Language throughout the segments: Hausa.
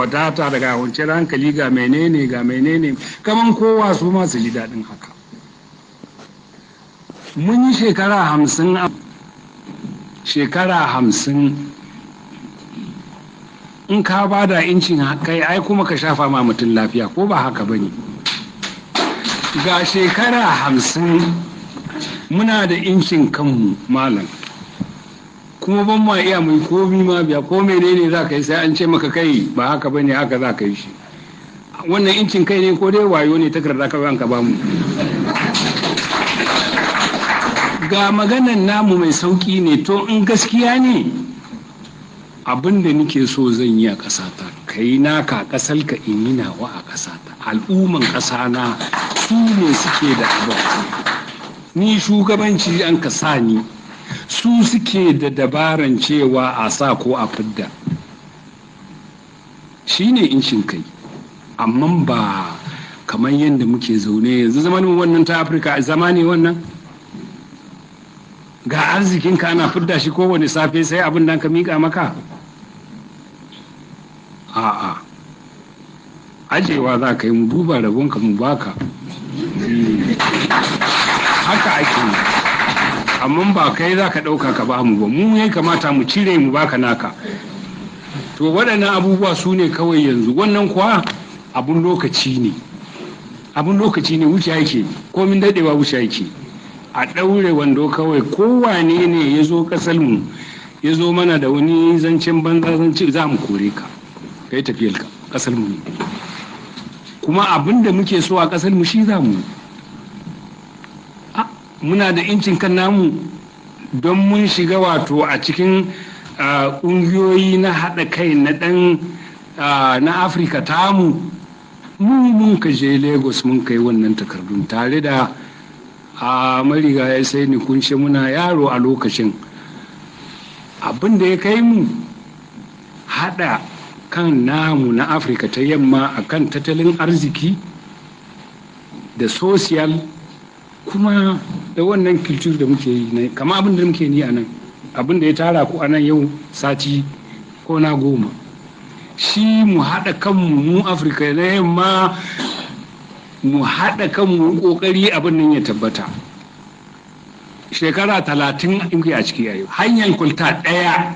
wadata daga kwanciyar hankali ga menene ga menene. Kaman kowa su ma su ji daɗin haka. Mun yi shekara hamsin shekara hamsin. In ka ba da incin kai ai kuma ka shafa ma mutum lafiya ko ba haka ba ne? Ga shekara hamsin muna da incin kanmu malam. Kuma ban ma iya mai komi ma biya ko menene za ka yi sai an ce maka kai ba haka ba ne haka za ka yi shi. Wannan incin kai ne ko dai wayo ne takarda ka ka ba mu. Ga maganan namu mai sauƙi ne to in gaskiya ne abin da nake so zan yi a ƙasata ka yi naka ƙasar ka in yi nawa a ƙasata. Al'umman ƙasa na su ne suke da abin. Ni shugabanci an ka sa ni su suke da dabaran cewa a sa ko a fidda. Shi ne incin kai. Amma ba kamar yadda muke zaune yanzu. Zamanin wannan ta afirka zama ne wannan? Ga arzikinka ana fidda shi kowane safe sai abin da ka miƙa maka? A'a. Ajewa za ka yi mu duba rabonka mu baka haka ake yi. Amma ba kai za ka ɗauka ka ba mu ba. Mu ya kamata mu cire mu baka naka. To waɗannan abubuwa su ne kawai yanzu. Wannan kuwa abun lokaci ne. Abun lokaci ne wuce yake. Komin daɗewa wuce yake. A ɗaure wando kawai. Kowane ne ya zo mu ya zo mana da wani zancen banza zance za mu kore ka. Ka yi tafiyar ka mu ne. Kuma abin da muke so a mu shi za mu muna da incin kan namu don mun shiga wato a cikin ƙungiyoyi na haɗa kai na ɗan na afirka tamu. Mu mun ka je lagos mun kai wannan takardun tare da a mariga ya sai ni kunshe muna yaro a lokacin. Abin da ya kai mu haɗa kan namu na afirka ta yamma a kan tattalin arziki da social kuma da wannan kilcur da muke yi kama abin da muke ni a nan abin da ya tara ku a nan yau sati ko na goma. Shi mu haɗa kanmu mu afirka na yamma mu haɗa kanmu ƙoƙari abin nan ya tabbata. Shekara talatin in a ciki a hanyar kulta ɗaya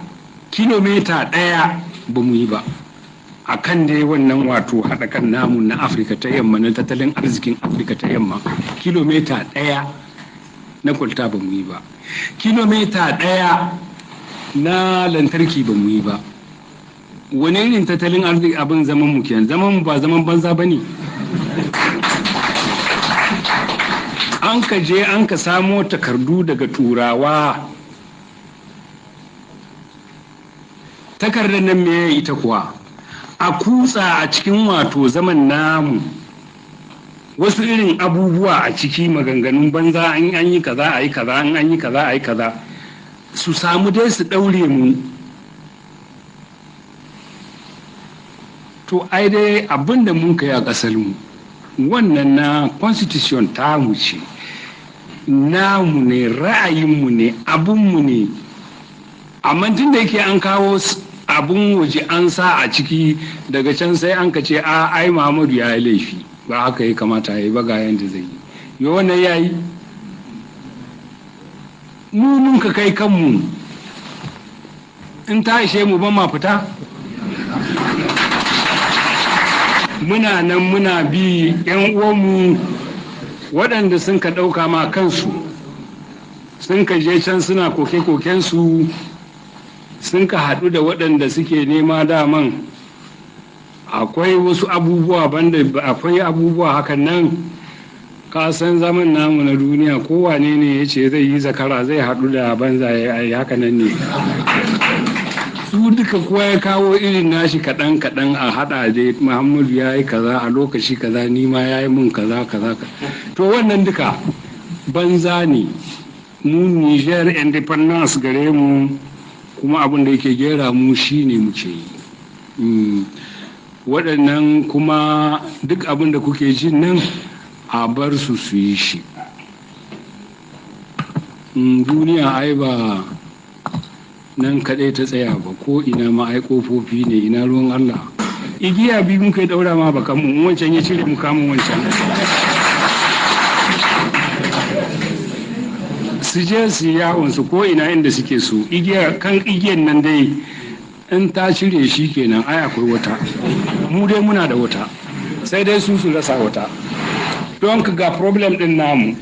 kilomita ɗaya ba mu yi ba. A kan dai wannan wato haɗa kan namu na afirka ta yamma na tattalin arzikin afirka ta yamma kilomita ɗaya na kwalta ba mu yi ba. Kilomita ɗaya na lantarki ba mu yi ba. Wani irin tattalin arziki abin zaman mu kenan? Zaman mu ba zaman banza ba ne. An ka je an ka samo takardu daga turawa. Takardar nan me ita kuwa? A kutsa a cikin wato zaman namu. Wasu irin abubuwa a ciki maganganun banza an an yi kaza a yi kaza an an yi kaza a yi kaza. Su samu dai su ɗaure mu. To ai dai abin da mun kai a ƙasar mu wannan na constitution tamu ce. Namu ne ra'ayinmu ne abinmu ne. Amma tun da yake an kawo abun waje an sa a ciki daga can sai an ka ce a ai Muhammadu ya yi laifi. Ba haka ya kamata ya yi ba ga yanda zai yi. Yo wannan ya yi. Mu mun ka kai kanmu. In ta ishe mu ban ma fita. Muna nan muna bi yan uwanmu waɗanda sun ka ɗauka ma kansu. Sun ka je can suna koke-kokensu. Sun ka haɗu da waɗanda suke nema daman. Akwai wasu abubuwa banda akwai abubuwa hakan nan. Ka san zaman namu na duniya kowane ne ya ce zai yi zakara zai haɗu da banza ya yi haka nan ne. Su duka kowa ya kawo irin nashi kaɗan kaɗan a haɗa da muhammadu ya yi kaza a lokaci kaza nima ya yi mun kaza kaza to wannan duka banza ne. Mu niger independence gare mu kuma abin da yake gera mu shi ne muke yi. Waɗannan kuma duk abin da kuke jin nan a bar su su yi shi. Duniya ai ba nan kaɗai ta tsaya ba ko ina ma ai ƙofofi ne ina ruwan allah. Igiya biyu muka yi daura ma bakan mu wancan ya cire mu kamun wancan. Su je su yawon su ko ina inda suke igiya kan igiyan nan dai in ta cire shi kenan ai akwai wata. Mu dai muna da wata. Sai dai su su rasa wata. Don ka ga problem din namu.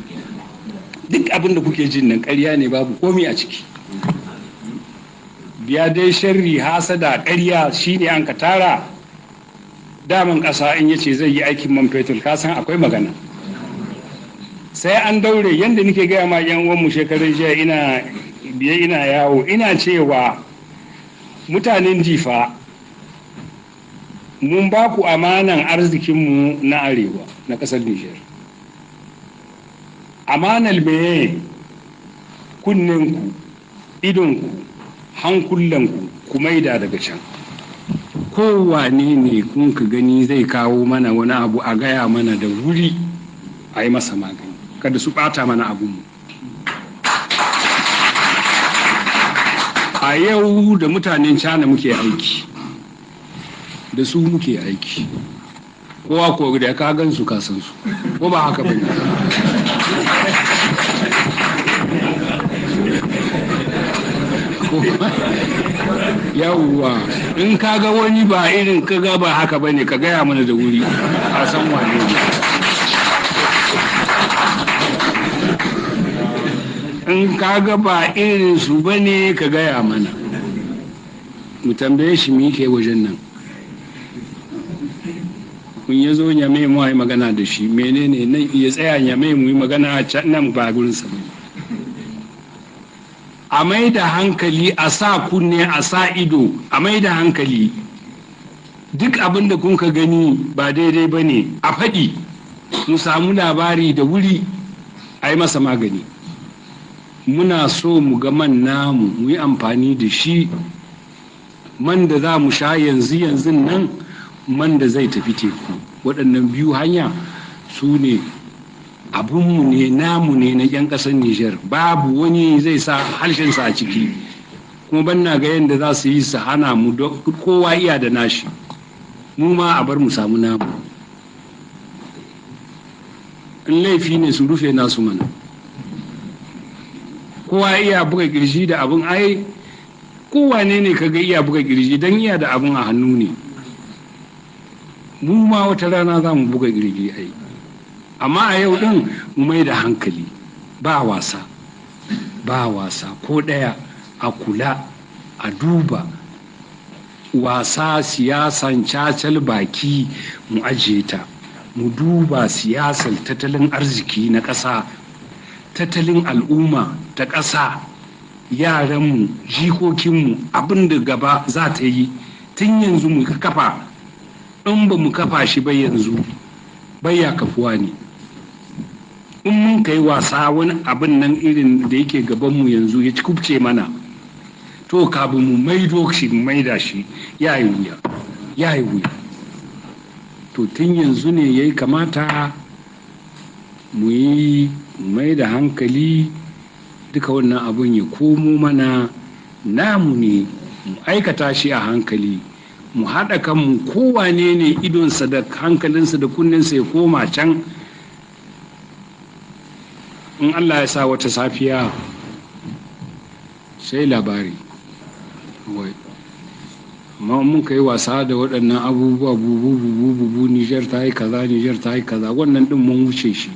Duk abin da kuke jin nan ƙarya ne babu komi a ciki. Biya dai sharri hasada ƙarya shine an ka tara. Daman ƙasa in ya ce zai yi aikin man fetur ka san akwai magana. Sai an daure yadda nake gaya ma yan uwanmu shekarar jiya ina biye ina yawo ina cewa mutanen jifa mun ba ku amanan arzikinmu na arewa na ƙasar nijar. Amanar meye kunninku idonku hankulanku ku maida daga can. Kowane ne kun ka gani zai kawo mana wani abu a gaya mana da wuri a yi masa magani. Kada su ɓata mana abinmu a yau da mutanen cana muke aiki da su muke aiki. Kowa ko da ka gan su kasan su. Ko ba haka ba ne yawwa in ka ga wani ba irin ka ga ba haka ba ne ka gaya mana da wuri. A san wane ne. In ka ga ba irin su ba ne ka gaya mana. Mu tambaye shi mi ke wajen nan. Kun ya zo nyame mu yi magana da shi menene nan ya tsaya nyame mu yi magana a can nan ba gurin sa a mai da hankali a sa kunne a sa ido a mai da hankali. Duk abin da kun ka gani ba daidai ba ne a faɗi. Mu samu labari da wuri a yi masa magani. Muna so mu ga man namu mu yi amfani da shi. Man da za mu sha yanzu yanzu nan man da zai tafi teku. Waɗannan biyu hanya su ne abinmu ne namu ne na 'yan ƙasar Nijar. Babu wani zai sa harshensa a ciki. Kuma ban na ga yadda za su yi su hana mu kowa iya da nashi. Mu ma a bar mu samu namu. In laifi ne su rufe nasu mana. Kowa iya buga ƙirji da abin ai kowane ne kaga iya buga ƙirji don iya da abin a hannu ne. Mu ma wata rana za mu buga ƙirji ai. Amma a yau ɗin mu mai da hankali ba wasa ba wasa. Ko ɗaya a kula a duba wasa siyasan cacal baki mu ajiye ta. Mu duba siyasar tattalin arziki na ƙasa tattalin al'umma ta ƙasa yaranmu jikokinmu abin da gaba za ta yi. Tun yanzu mu kafa in ba mu kafa shi ba yanzu ya kafuwa ne. In mun kai wasa wani abin nan irin da yake gabanmu yanzu ya ci kubce mana to kafin mu maido shi maida shi ya yi wuya ya yi wuya. To tun yanzu ne ya kamata mu yi mai da hankali duka wannan abun ya komo mana. Namu ne mu aikata shi a hankali mu haɗa kanmu kowane ne idonsa da hankalinsa da kunninsa ya koma can. In allah ya sa wata safiya sai labari. Amma mun ka yi wasa da waɗannan abubuwa bubu bubu bubu nijar ta yi kaza nijar ta yi kaza wannan ɗin mun wuce shi.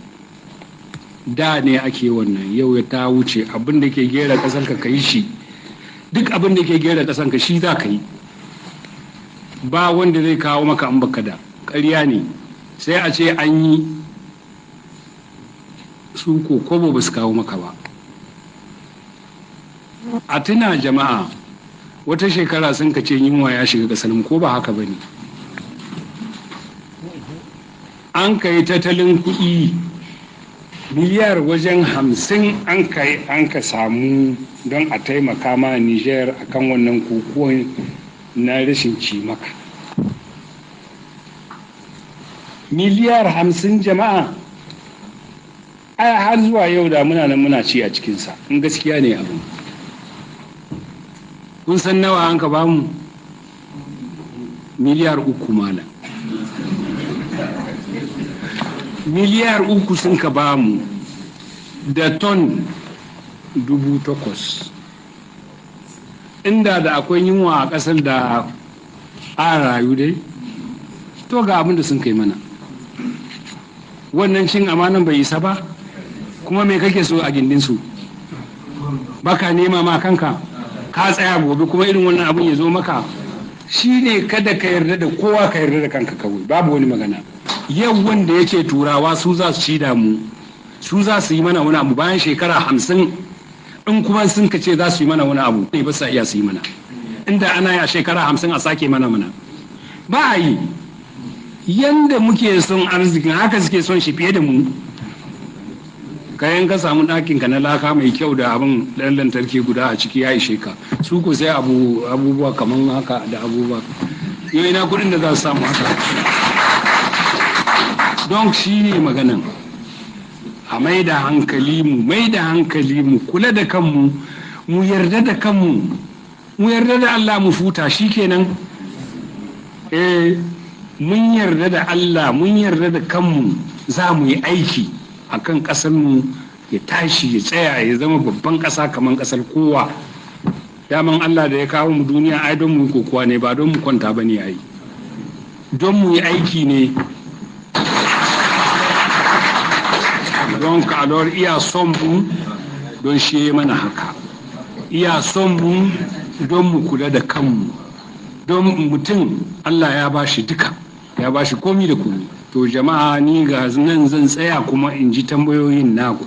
Da ne ake wannan yau ya ta wuce. Abin da ke gera ƙasar ka ka yi shi. Duk abin da ke gera ƙasar ka shi za ka yi. Ba wanda zai kawo maka an baka da. Ƙarya ne. Sai a ce an yi su ko kobo ba su kawo maka ba. A tuna jama'a wata shekara sun ka ce yunwa ya shiga ƙasar ko ba haka ba ne? An ka yi tattalin kuɗi miliyar wajen hamsin an ka an ka samu don a taimaka ma niger akan wannan kokuwan na rashin cimaka. Miliyar hamsin jama'a ai har zuwa yau da muna nan muna ci a cikinsa. In gaskiya ne abu kun san nawa an ka ba mu? Miliyar uku malam. Miliyar uku sun ka ba mu da ton dubu takwas. Inda da akwai yunwa a ƙasar da a rayu dai to ga abin da sun kai mana. Wannan cin amanan bai isa ba kuma me kake so a gindinsu baka nema ma kanka ka tsaya gobe kuma irin wannan abin ya zo maka. Shi ne kada ka yarda da kowa ka yarda da kanka kawai babu wani magana. Yau wanda yake turawa su za su ci da mu. Su za su yi mana wani abu bayan shekara hamsin. In kuma sun ka ce za su yi mana wani abu ne ba sa iya su yi mana. Inda ana yi a shekara hamsin a sake mana mana. Ba a yi. Yanda muke son arzikin haka suke son shi fiye da mu. Kayan ka samu ɗakin ka na laka mai kyau da abin ɗan lantarki guda a ciki ya ishe ka. Su ko sai abubuwa kamar haka da abubuwa. Yau ina kuɗin da za su samu haka? Don shi ne maganan. A mai da hankali mu mai da hankali mu kula da kanmu mu yarda da kanmu mu yarda da Allah mu futa shi kenan eh mun yarda da Allah mun yarda da kanmu za mu yi aiki a kan ƙasarmu ya tashi ya tsaya ya zama babban ƙasa kamar ƙasar kowa. Daman Allah da ya kawo mu duniya ai don mu kokowa ne ba don mu kwanta ba ne ai. Don mu yi aiki ne don kalor iya son mu don shi mana haka. Iya son mu don mu kula da kanmu. Don mutum Allah ya ba shi duka ya ba shi komi da komi. To jama'a ni ga nan zan tsaya kuma in ji tambayoyin naku.